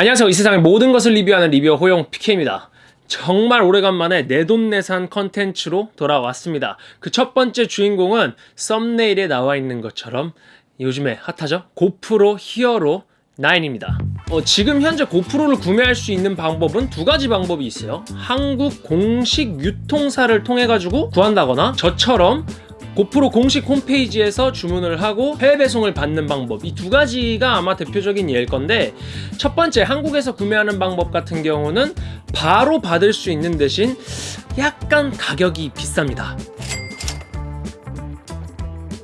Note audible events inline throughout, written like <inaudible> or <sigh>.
안녕하세요. 이 세상의 모든 것을 리뷰하는 리뷰어 호영 PK입니다. 정말 오래간만에 내돈내산 컨텐츠로 돌아왔습니다. 그 첫 번째 주인공은 썸네일에 나와 있는 것처럼 요즘에 핫하죠? 고프로 히어로 9입니다. 어, 지금 현재 고프로를 구매할 수 있는 방법은 두 가지 방법이 있어요. 한국 공식 유통사를 통해 가지고 구한다거나 저처럼 고프로 공식 홈페이지에서 주문을 하고 해외 배송을 받는 방법. 이 두 가지가 아마 대표적인 예일 건데 첫 번째 한국에서 구매하는 방법 같은 경우는 바로 받을 수 있는 대신 약간 가격이 비쌉니다.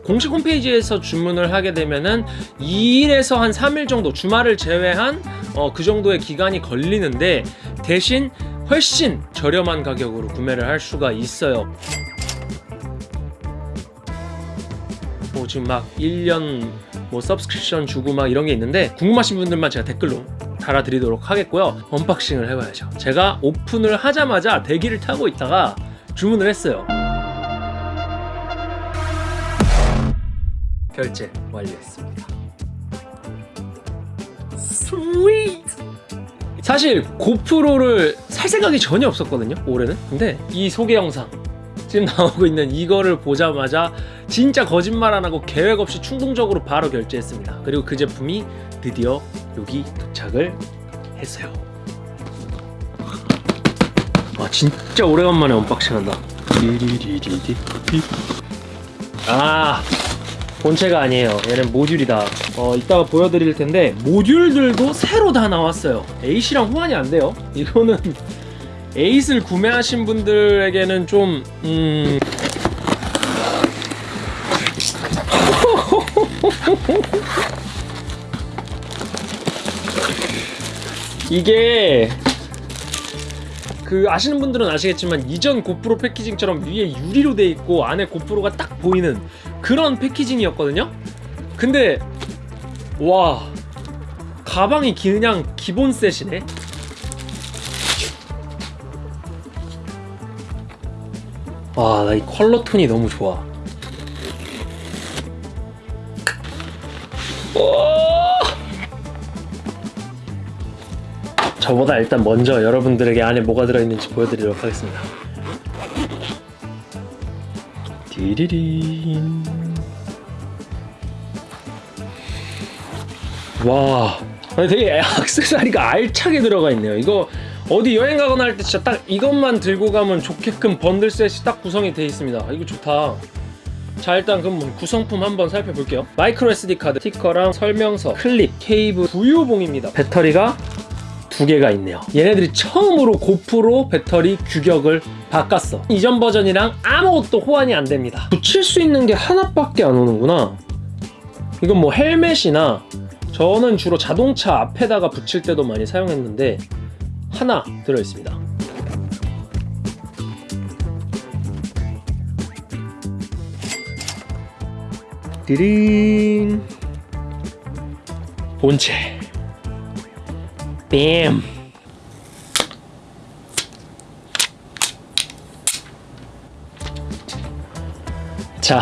공식 홈페이지에서 주문을 하게 되면은 2일에서 한 3일 정도 주말을 제외한 어, 그 정도의 기간이 걸리는데 대신 훨씬 저렴한 가격으로 구매를 할 수가 있어요 뭐 지금 막 1년 뭐 subscription 주고 막 이런 게 있는데 궁금하신 분들만 제가 댓글로 달아드리도록 하겠고요. unboxing을 해봐야죠. 제가 오픈을 하자마자 대기를 타고 있다가 주문을 했어요. 결제 완료했습니다. sweet 사실 고프로를 살 생각이 전혀 없었거든요 올해는. 근데 이 소개 영상 지금 나오고 있는 이거를 보자마자 진짜 거짓말 안 하고 계획 없이 충동적으로 바로 결제했습니다. 그리고 그 제품이 드디어 여기 도착을 했어요. 아 진짜 오래간만에 unboxing 한다. 아 본체가 아니에요. 얘는 모듈이다. 어 이따가 보여드릴 텐데 모듈들도 새로 다 나왔어요. A씨랑 호환이 안 돼요. 이거는 에잇을 구매하신 분들에게는 좀 음... <laughs> 이게 그 아시는 분들은 아시겠지만 이전 고프로 패키징처럼 위에 유리로 돼 있고 안에 고프로가 딱 보이는 그런 패키징이었거든요. 근데 와 가방이 그냥 기본 셋이네. 와, 나 이 컬러 톤이 너무 좋아. 저보다 일단 먼저 여러분들에게 안에 뭐가 들어있는지 보여드리도록 하겠습니다. 디리린. 와, 되게 액세서리가 알차게 들어가 있네요. 이거 어디 여행 가거나 할 때 진짜 딱 이것만 들고 가면 좋게끔 번들 set이 딱 구성이 되어 있습니다. 이거 좋다. 자 일단 그럼 뭐 구성품 한번 살펴볼게요. 마이크로 SD 카드 스티커랑 설명서 클립 케이블 부유봉입니다. 배터리가 두 개가 있네요. 얘네들이 처음으로 고프로 배터리 규격을 바꿨어. 이전 버전이랑 아무것도 호환이 안 됩니다. 붙일 수 있는 게 하나밖에 안 오는구나. 이건 뭐 헬멧이나 저는 주로 자동차 앞에다가 붙일 때도 많이 사용했는데 하나 들어있습니다. 띠링 본체. 뱀. 자,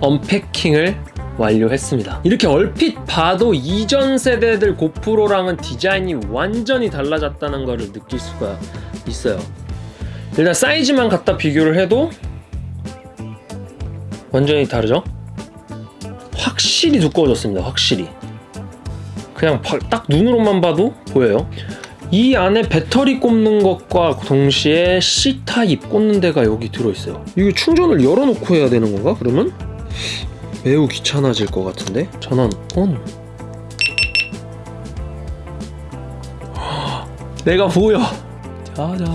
언패킹을 완료했습니다. 이렇게 얼핏 봐도 이전 세대들 고프로랑은 디자인이 완전히 달라졌다는 것을 느낄 수가 있어요. 일단 사이즈만 갖다 비교를 해도 완전히 다르죠? 확실히 두꺼워졌습니다 확실히. 그냥 딱 눈으로만 봐도 보여요. 이 안에 배터리 꼽는 것과 동시에 C타입 꽂는 데가 여기 들어있어요. 이거 충전을 열어놓고 해야 되는 건가 그러면? 매우 귀찮아질 것 같은데? 전원. 온 <gasps> 내가 보여. 짜잔.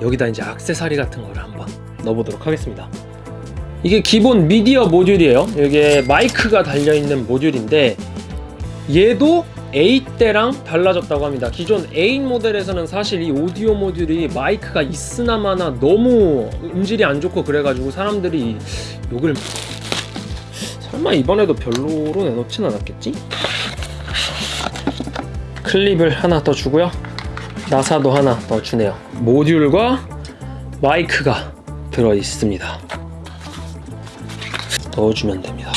여기다 이제 악세사리 같은 거를 한번 넣어보도록 하겠습니다. 이게 기본 미디어 모듈이에요. 이게 마이크가 달려있는 모듈인데 얘도 8대랑 달라졌다고 합니다. 기존 8 모델에서는 사실 이 오디오 모듈이 마이크가 있으나 마나 너무 음질이 안 좋고 그래가지고 사람들이 욕을 설마 이번에도 별로로 내놓진 않았겠지? 클립을 하나 더 주고요. 나사도 하나 더 주네요. 모듈과 마이크가 들어있습니다. 넣어주면 됩니다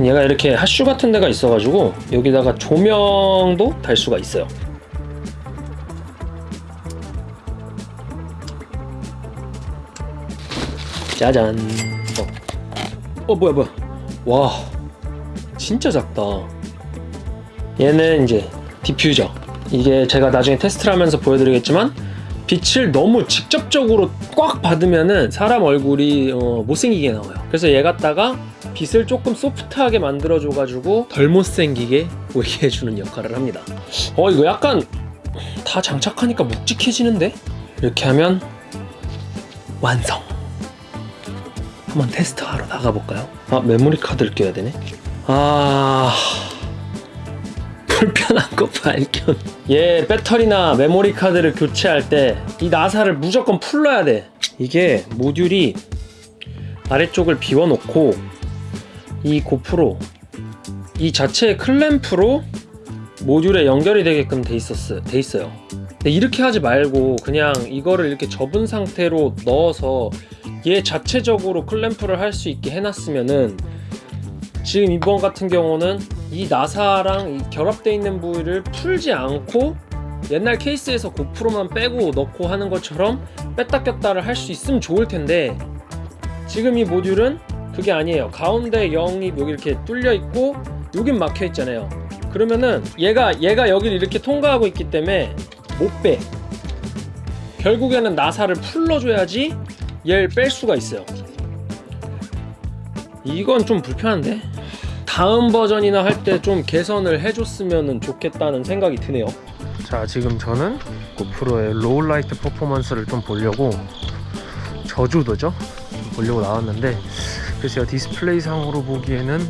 얘가 이렇게 핫슈 같은 데가 있어가지고 여기다가 조명도 달 수가 있어요. 짜잔. 어, 어 뭐야 뭐야. 와, 진짜 작다. 얘는 이제 디퓨저. 이게 제가 나중에 테스트를 하면서 보여드리겠지만 빛을 너무 직접적으로 꽉 받으면은 사람 얼굴이 어, 못생기게 나와요. 그래서 얘 갖다가 빛을 조금 소프트하게 만들어줘 가지고 덜 못생기게 보이게 해주는 역할을 합니다. 어 이거 약간 다 장착하니까 묵직해지는데? 이렇게 하면 완성. 한번 테스트하러 나가볼까요? 아 메모리 카드를 껴야 되네. 아 불편한 거 발견. 얘 배터리나 메모리 카드를 교체할 때 이 나사를 무조건 풀러야 돼. 이게 모듈이 아래쪽을 비워놓고 이 고프로 이 자체의 클램프로 모듈에 연결이 되게끔 돼 있었어 돼 있어요. 근데 이렇게 하지 말고 그냥 이거를 이렇게 접은 상태로 넣어서 얘 자체적으로 클램프를 할 수 있게 해놨으면은 지금 이번 같은 경우는 이 나사랑 이 결합되어 있는 부위를 풀지 않고 옛날 케이스에서 고프로만 빼고 넣고 하는 것처럼 뺐다 꼈다를 할 수 있으면 좋을 텐데 지금 이 모듈은 그게 아니에요. 가운데 0이 여기 이렇게 뚫려 있고 여긴 막혀 있잖아요. 그러면은 얘가 얘가 여기를 이렇게 통과하고 있기 때문에 못빼. 결국에는 나사를 풀러줘야지 얘를 뺄 수가 있어요. 이건 좀 불편한데 다음 버전이나 할 때 좀 개선을 해줬으면 좋겠다는 생각이 드네요. 자 지금 저는 고프로의 low light performance를 좀 보려고 저조도죠? 보려고 나왔는데 글쎄요 디스플레이 상으로 보기에는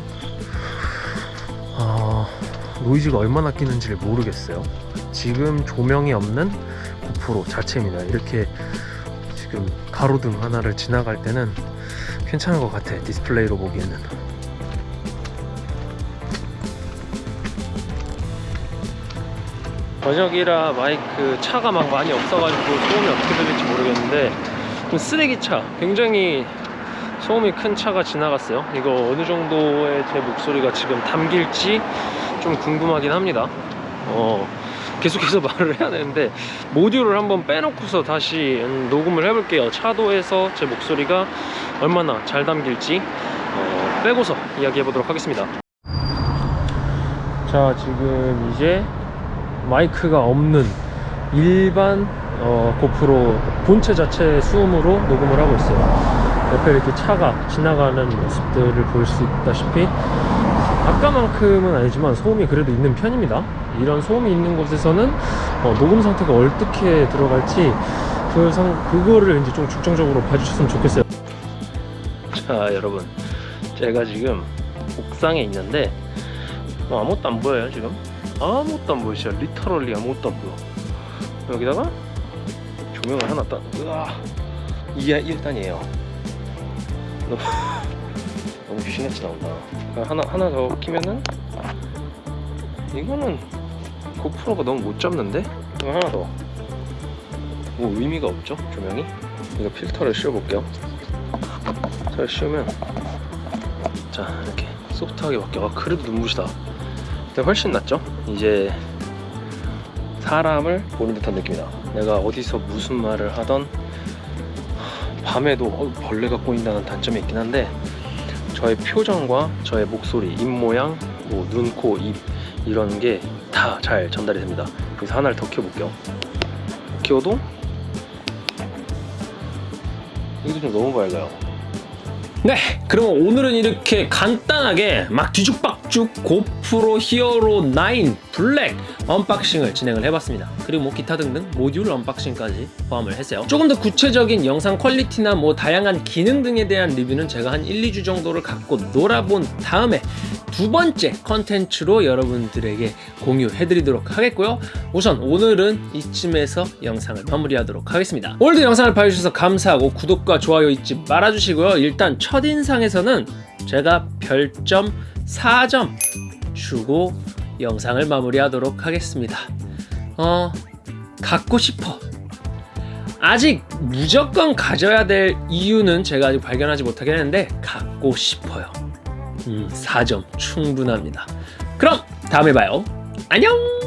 어, 노이즈가 얼마나 끼는지를 모르겠어요. 지금 조명이 없는 고프로 자체입니다. 이렇게 지금 가로등 하나를 지나갈 때는 괜찮은 것 같아 디스플레이로 보기에는 저녁이라 마이크 차가 막 많이 없어가지고 소음이 어떻게 들릴지 모르겠는데 그 쓰레기차 굉장히 소음이 큰 차가 지나갔어요. 이거 어느 정도의 제 목소리가 지금 담길지 좀 궁금하긴 합니다. 어, 계속해서 <laughs> 말을 해야 되는데 모듈을 한번 빼놓고서 다시 음, 녹음을 해볼게요. 차도에서 제 목소리가 얼마나 잘 담길지 어, 빼고서 이야기해 보도록 하겠습니다. 자 지금 이제 마이크가 없는 일반 어, 고프로 본체 자체 수음으로 녹음을 하고 있어요. 옆에 이렇게 차가 지나가는 모습들을 볼 수 있다시피 아까만큼은 아니지만 소음이 그래도 있는 편입니다. 이런 소음이 있는 곳에서는 어, 녹음 상태가 어떻게 들어갈지 그 상, 그거를 이제 좀 중점적으로 봐주셨으면 좋겠어요. 자 여러분. 제가 지금 옥상에 있는데 뭐 아무것도 안 보여요 지금 아무것도 안 진짜 리터럴리 아무것도 안 보여. 여기다가 조명을 하나 딱 으아. 이게 1단이에요. 너무 <laughs> 너무 귀신같이 나온다. 하나 하나 더 키면은? 이거는 고프로가 너무 못 잡는데? 이거 하나 더 뭐 의미가 없죠? 조명이? 이거 필터를 씌워 볼게요. 잘 씌우면 자 이렇게 소프트하게 바뀌어. 아 그래도 눈부시다 근데 훨씬 낫죠? 이제 사람을 보는 듯한 느낌이다 내가 어디서 무슨 말을 하던 밤에도 어, 벌레가 꼬인다는 단점이 있긴 한데 저의 표정과 저의 목소리, 입모양, 뭐 눈, 코, 입 이런 게 다 잘 전달이 됩니다. 그래서 하나를 더 키워볼게요. 키워도? 이게 좀 너무 밝아요 네 그럼 오늘은 이렇게 간단하게 막 뒤죽박죽 고프로 Hero 9 Black unboxing을 진행을 해봤습니다. 그리고 뭐 기타 등등 모듈 unboxing까지 포함을 했어요. 조금 더 구체적인 영상 quality나 뭐 다양한 기능 등에 대한 리뷰는 제가 한 1, 2주 정도를 갖고 놀아본 다음에 두 번째 컨텐츠로 여러분들에게 공유해드리도록 하겠고요. 우선 오늘은 이쯤에서 영상을 마무리하도록 하겠습니다. 오늘도 영상을 봐주셔서 감사하고 구독과 좋아요 잊지 말아주시고요. 일단 첫인상에서는 제가 별점 4점 주고 영상을 마무리하도록 하겠습니다. 어 갖고 싶어. 아직 무조건 가져야 될 이유는 제가 아직 발견하지 못하긴 했는데 갖고 싶어요 음, 4점 충분합니다. 그럼 다음에 봐요. 안녕!